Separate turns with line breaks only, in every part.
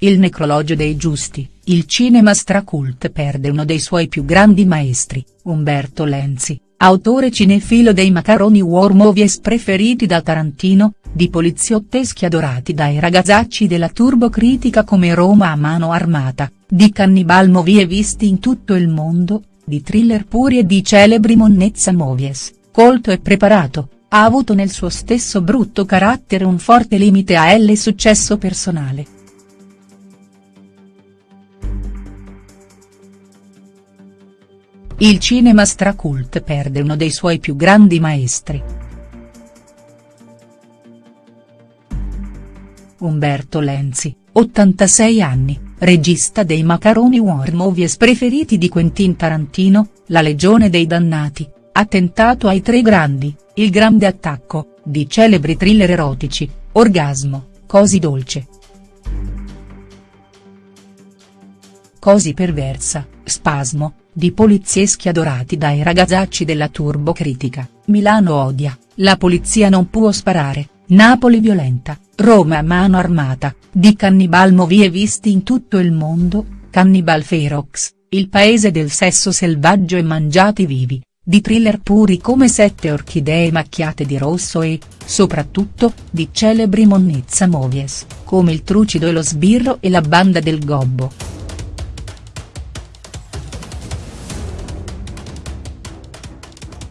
il necrologio dei giusti, il cinema stracult perde uno dei suoi più grandi maestri, Umberto Lenzi, autore cinefilo dei macaroni war movies preferiti da Tarantino, di poliziotteschi adorati dai ragazzacci della turbocritica come Roma a mano armata, di cannibal movie visti in tutto il mondo, di thriller puri e di celebri monnezza movies, colto e preparato, ha avuto nel suo stesso brutto carattere un forte limite a L successo personale. Il cinema stracult perde uno dei suoi più grandi maestri. Umberto Lenzi, 86 anni, regista dei macaroni war movies preferiti di Quentin Tarantino, La legione dei dannati, Attentato ai tre grandi, Il grande attacco, di celebri thriller erotici, Orgasmo, Cosi dolce. Cosi perversa, Spasmo, di polizieschi adorati dai ragazzacci della turbocritica, Milano odia, la polizia non può sparare, Napoli violenta, Roma a mano armata, di Cannibal movie visti in tutto il mondo, Cannibal Ferox, il paese del sesso selvaggio e mangiati vivi, di thriller puri come Sette orchidee macchiate di rosso e, soprattutto, di celebri monnezza movies, come Il trucido e lo sbirro e La banda del gobbo.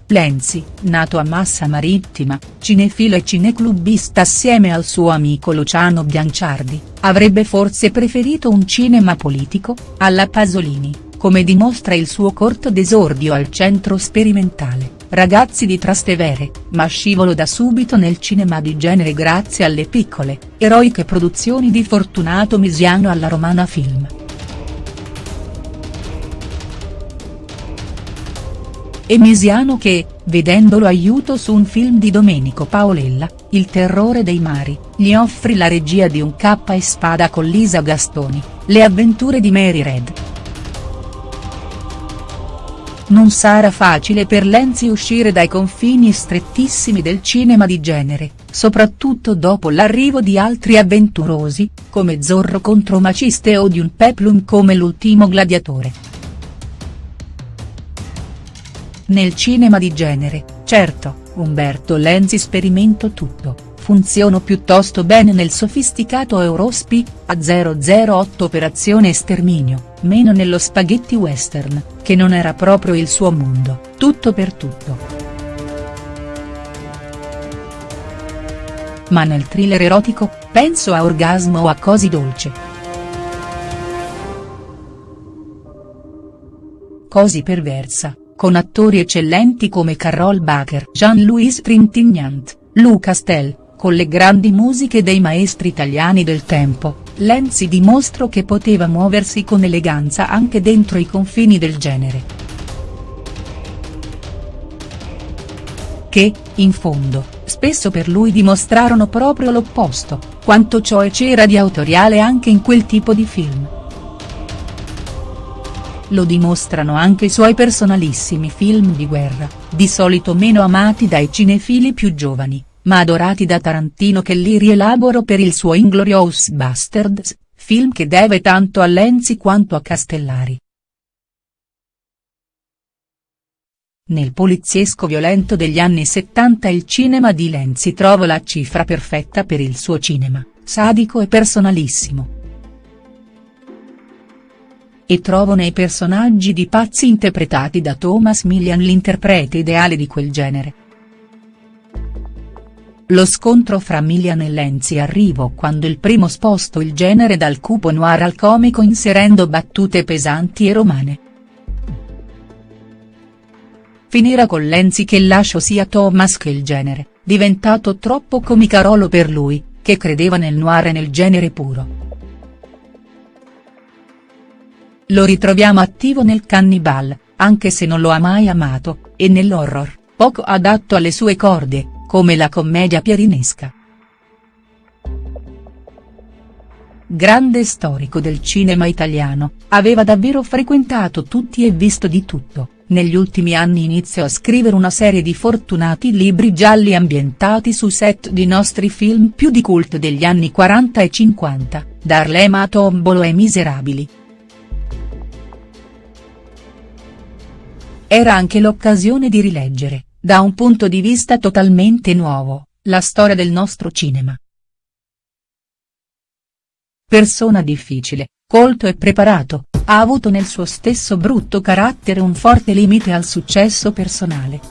Lenzi, nato a Massa Marittima, cinefilo e cineclubista assieme al suo amico Luciano Bianciardi, avrebbe forse preferito un cinema politico, alla Pasolini, come dimostra il suo corto d'esordio al centro sperimentale, Ragazzi di Trastevere, ma scivolo da subito nel cinema di genere grazie alle piccole, eroiche produzioni di Fortunato Misiano alla Romana Film. E Misiano che, vedendolo aiuto su un film di Domenico Paolella, Il terrore dei mari, gli offri la regia di un K e spada con Lisa Gastoni, Le avventure di Mary Red. Non sarà facile per Lenzi uscire dai confini strettissimi del cinema di genere, soprattutto dopo l'arrivo di altri avventurosi, come Zorro contro Maciste o di un peplum come L'ultimo gladiatore. Nel cinema di genere, certo, Umberto Lenzi sperimento tutto, funziono piuttosto bene nel sofisticato Eurospi, a 008 Operazione Sterminio, meno nello spaghetti western, che non era proprio il suo mondo, tutto per tutto. Ma nel thriller erotico, penso a Orgasmo o a Cosi dolce. Cosi perversa, con attori eccellenti come Carol Baker, Jean-Louis Trintignant, Luca Stell, con le grandi musiche dei maestri italiani del tempo, Lenzi dimostrò che poteva muoversi con eleganza anche dentro i confini del genere. Che, in fondo, spesso per lui dimostrarono proprio l'opposto, quanto cioè c'era di autoriale anche in quel tipo di film lo dimostrano anche i suoi personalissimi film di guerra, di solito meno amati dai cinefili più giovani, ma adorati da Tarantino che li rielaboro per il suo Inglorious Bastards, film che deve tanto a Lenzi quanto a Castellari. Nel poliziesco violento degli anni 70 il cinema di Lenzi trova la cifra perfetta per il suo cinema, sadico e personalissimo e trovo nei personaggi di pazzi interpretati da Thomas Millian l'interprete ideale di quel genere. Lo scontro fra Millian e Lenzi arrivò quando il primo sposto il genere dal cupo noir al comico inserendo battute pesanti e romane. Finirà con Lenzi che lascio sia Thomas che il genere, diventato troppo comicarolo per lui, che credeva nel noir e nel genere puro. Lo ritroviamo attivo nel Cannibal, anche se non lo ha mai amato, e nell'horror, poco adatto alle sue corde, come la commedia pierinesca. Grande storico del cinema italiano, aveva davvero frequentato tutti e visto di tutto, negli ultimi anni iniziò a scrivere una serie di fortunati libri gialli ambientati su set di nostri film più di cult degli anni 40 e 50, Darlema a Tombolo e Miserabili. Era anche l'occasione di rileggere, da un punto di vista totalmente nuovo, la storia del nostro cinema. Persona difficile, colto e preparato, ha avuto nel suo stesso brutto carattere un forte limite al successo personale.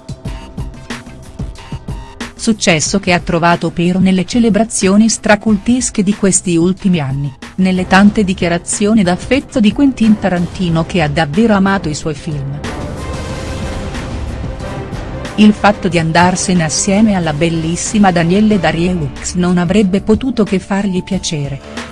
Successo che ha trovato pero nelle celebrazioni stracultesche di questi ultimi anni, nelle tante dichiarazioni d'affetto di Quentin Tarantino che ha davvero amato i suoi film. Il fatto di andarsene assieme alla bellissima Danielle Darieux non avrebbe potuto che fargli piacere.